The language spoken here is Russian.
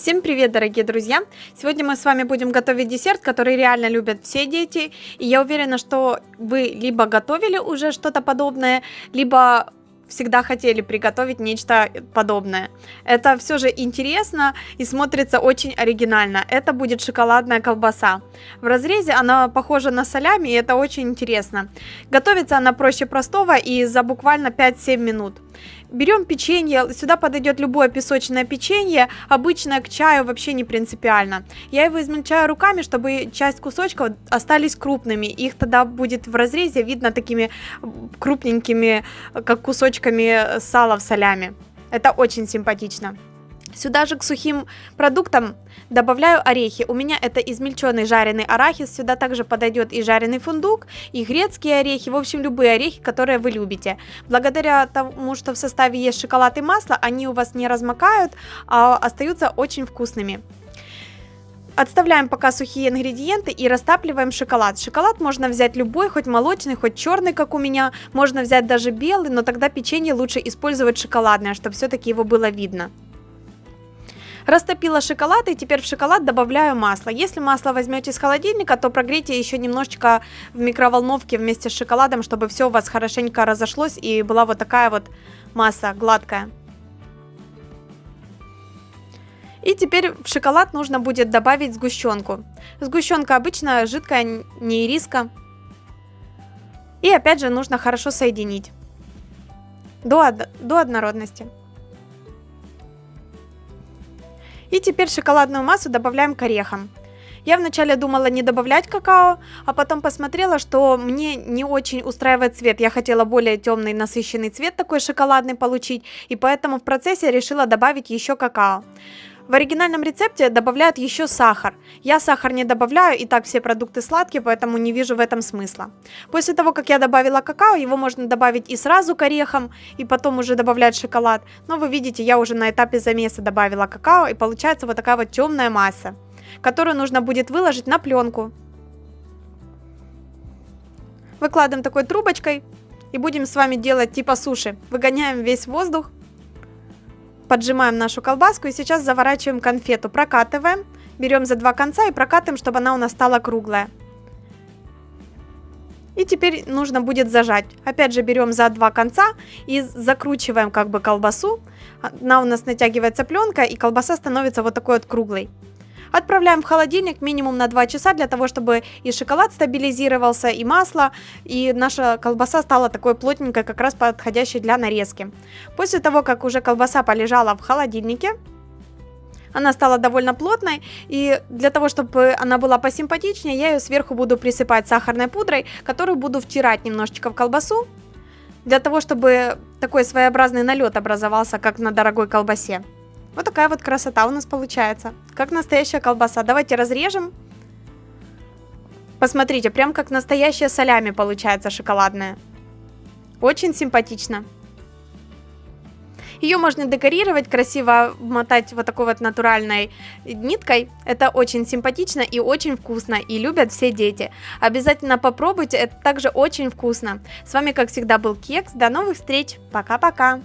Всем привет, дорогие друзья! Сегодня мы с вами будем готовить десерт, который реально любят все дети. И я уверена, что вы либо готовили уже что-то подобное, либо всегда хотели приготовить нечто подобное. Это все же интересно и смотрится очень оригинально. Это будет шоколадная колбаса. В разрезе она похожа на солями, и это очень интересно. Готовится она проще простого и за буквально 5-7 минут. Берем печенье, сюда подойдет любое песочное печенье, обычное к чаю вообще не принципиально. Я его измельчаю руками, чтобы часть кусочков остались крупными, их тогда будет в разрезе видно такими крупненькими, как кусочками сала в солями. Это очень симпатично. Сюда же к сухим продуктам добавляю орехи. У меня это измельченный жареный арахис. Сюда также подойдет и жареный фундук, и грецкие орехи. В общем, любые орехи, которые вы любите. Благодаря тому, что в составе есть шоколад и масло, они у вас не размокают, а остаются очень вкусными. Отставляем пока сухие ингредиенты и растапливаем шоколад. Шоколад можно взять любой, хоть молочный, хоть черный, как у меня. Можно взять даже белый, но тогда печенье лучше использовать шоколадное, чтобы все-таки его было видно. Растопила шоколад и теперь в шоколад добавляю масло. Если масло возьмете из холодильника, то прогрейте еще немножечко в микроволновке вместе с шоколадом, чтобы все у вас хорошенько разошлось и была вот такая вот масса гладкая. И теперь в шоколад нужно будет добавить сгущенку. Сгущенка обычно жидкая, не ириска. И опять же нужно хорошо соединить до, до однородности. И теперь шоколадную массу добавляем к орехам. Я вначале думала не добавлять какао, а потом посмотрела, что мне не очень устраивает цвет. Я хотела более темный насыщенный цвет такой шоколадный получить, и поэтому в процессе решила добавить еще какао. В оригинальном рецепте добавляют еще сахар. Я сахар не добавляю, и так все продукты сладкие, поэтому не вижу в этом смысла. После того, как я добавила какао, его можно добавить и сразу к орехам, и потом уже добавлять шоколад. Но вы видите, я уже на этапе замеса добавила какао, и получается вот такая вот темная масса, которую нужно будет выложить на пленку. Выкладываем такой трубочкой и будем с вами делать типа суши. Выгоняем весь воздух Поджимаем нашу колбаску и сейчас заворачиваем конфету, прокатываем, берем за два конца и прокатываем, чтобы она у нас стала круглая. И теперь нужно будет зажать. Опять же берем за два конца и закручиваем как бы колбасу. Она у нас натягивается пленка и колбаса становится вот такой вот круглой. Отправляем в холодильник минимум на 2 часа для того, чтобы и шоколад стабилизировался, и масло, и наша колбаса стала такой плотненькой, как раз подходящей для нарезки. После того, как уже колбаса полежала в холодильнике, она стала довольно плотной, и для того, чтобы она была посимпатичнее, я ее сверху буду присыпать сахарной пудрой, которую буду втирать немножечко в колбасу, для того, чтобы такой своеобразный налет образовался, как на дорогой колбасе. Вот такая вот красота у нас получается. Как настоящая колбаса. Давайте разрежем. Посмотрите, прям как настоящая солями получается шоколадная. Очень симпатично. Ее можно декорировать, красиво мотать вот такой вот натуральной ниткой. Это очень симпатично и очень вкусно, и любят все дети. Обязательно попробуйте, это также очень вкусно. С вами, как всегда, был Кекс. До новых встреч. Пока-пока.